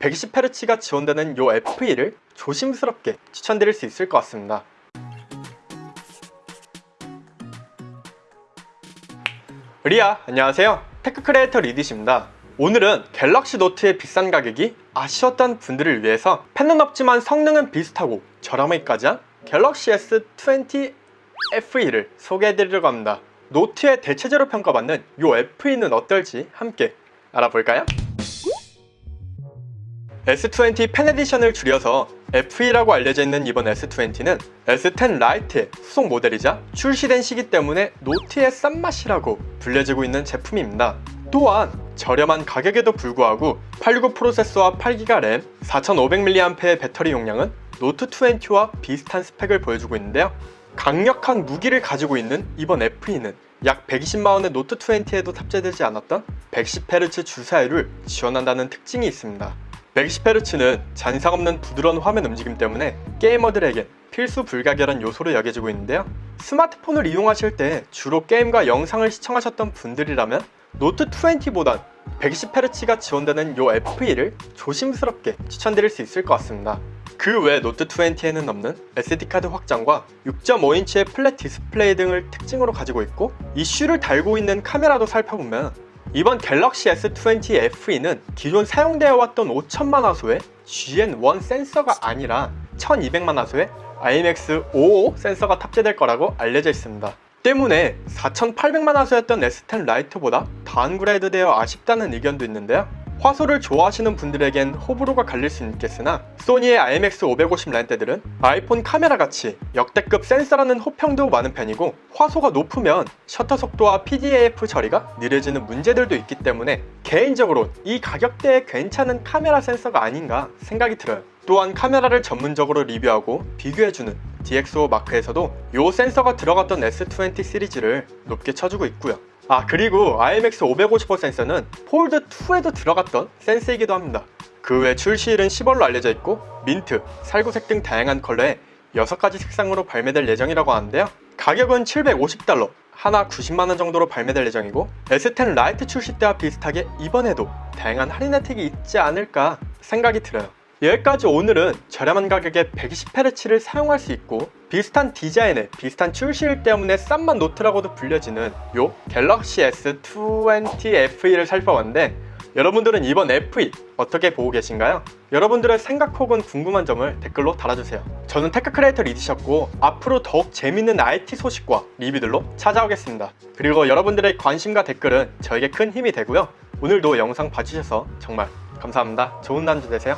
120Hz가 지원되는 요 FE를 조심스럽게 추천드릴 수 있을 것 같습니다. 리아 안녕하세요 tech creator 리디십니다 오늘은 갤럭시 노트의 비싼 가격이 아쉬웠던 분들을 위해서 펜은 없지만 성능은 비슷하고 저렴하기까지 한 갤럭시 S20 FE를 소개해드리려고 합니다 노트의 대체제로 평가받는 이 FE는 어떨지 함께 알아볼까요? S20 Fan Edition을 줄여서 FE라고 알려져 있는 이번 S20는 S10 라이트의 후속 모델이자 출시된 시기 때문에 노트의 싼맛이라고 불려지고 있는 제품입니다. 또한 저렴한 가격에도 불구하고 869 프로세서와 8기가 램, 4500mAh의 배터리 용량은 노트 20와 비슷한 스펙을 보여주고 있는데요. 강력한 무기를 가지고 있는 이번 FE는 약 120만원의 노트 20에도 탑재되지 않았던 110Hz 주사율을 지원한다는 특징이 있습니다. 120Hz는 잔상 없는 부드러운 화면 움직임 때문에 게이머들에겐 필수 불가결한 요소로 여겨지고 있는데요. 스마트폰을 이용하실 때 주로 게임과 영상을 시청하셨던 분들이라면 노트 20보단 120Hz가 지원되는 요 FE를 조심스럽게 추천드릴 수 있을 것 같습니다. 그 외 노트 20에는 없는 SD카드 확장과 6.5인치의 flat 디스플레이 등을 특징으로 가지고 있고 이슈를 달고 있는 카메라도 살펴보면 이번 갤럭시 S20 FE는 기존 사용되어 왔던 5천만 화소의 GN1 센서가 아니라 1200만 화소의 IMX55 센서가 탑재될 거라고 알려져 있습니다. 때문에 4800만 화소였던 S10 라이트보다 downgrade 되어 아쉽다는 의견도 있는데요. 화소를 좋아하시는 분들에겐 호불호가 갈릴 수 있겠으나 소니의 IMX550 렌즈들은 아이폰 카메라같이 역대급 센서라는 호평도 많은 편이고 화소가 높으면 셔터 속도와 PDAF 처리가 느려지는 문제들도 있기 때문에 개인적으로 이 가격대에 괜찮은 카메라 센서가 아닌가 생각이 들어요. 또한 카메라를 전문적으로 리뷰하고 비교해주는 DxO 마크에서도 이 센서가 들어갔던 S20 시리즈를 높게 쳐주고 있고요. 아 그리고 IMX 555 센서는 폴드2에도 들어갔던 센서이기도 합니다. 그 외 출시일은 10월로 알려져 있고 민트, 살구색 등 다양한 컬러에 6가지 색상으로 발매될 예정이라고 하는데요. 가격은 750달러, 한화 90만원 정도로 발매될 예정이고 S10 라이트 출시 때와 비슷하게 이번에도 다양한 할인 혜택이 있지 않을까 생각이 들어요. 여기까지 오늘은 저렴한 가격에 120Hz를 사용할 수 있고 비슷한 디자인에 비슷한 출시일 때문에 싼맛 노트라고도 불려지는 요 갤럭시 S20 FE를 살펴봤는데 여러분들은 이번 FE 어떻게 보고 계신가요? 여러분들의 생각 혹은 궁금한 점을 댓글로 달아주세요. 저는 tech creator 리디셨고 앞으로 더욱 재밌는 IT 소식과 리뷰들로 찾아오겠습니다. 그리고 여러분들의 관심과 댓글은 저에게 큰 힘이 되고요. 오늘도 영상 봐주셔서 정말 감사합니다. 좋은 남주 되세요.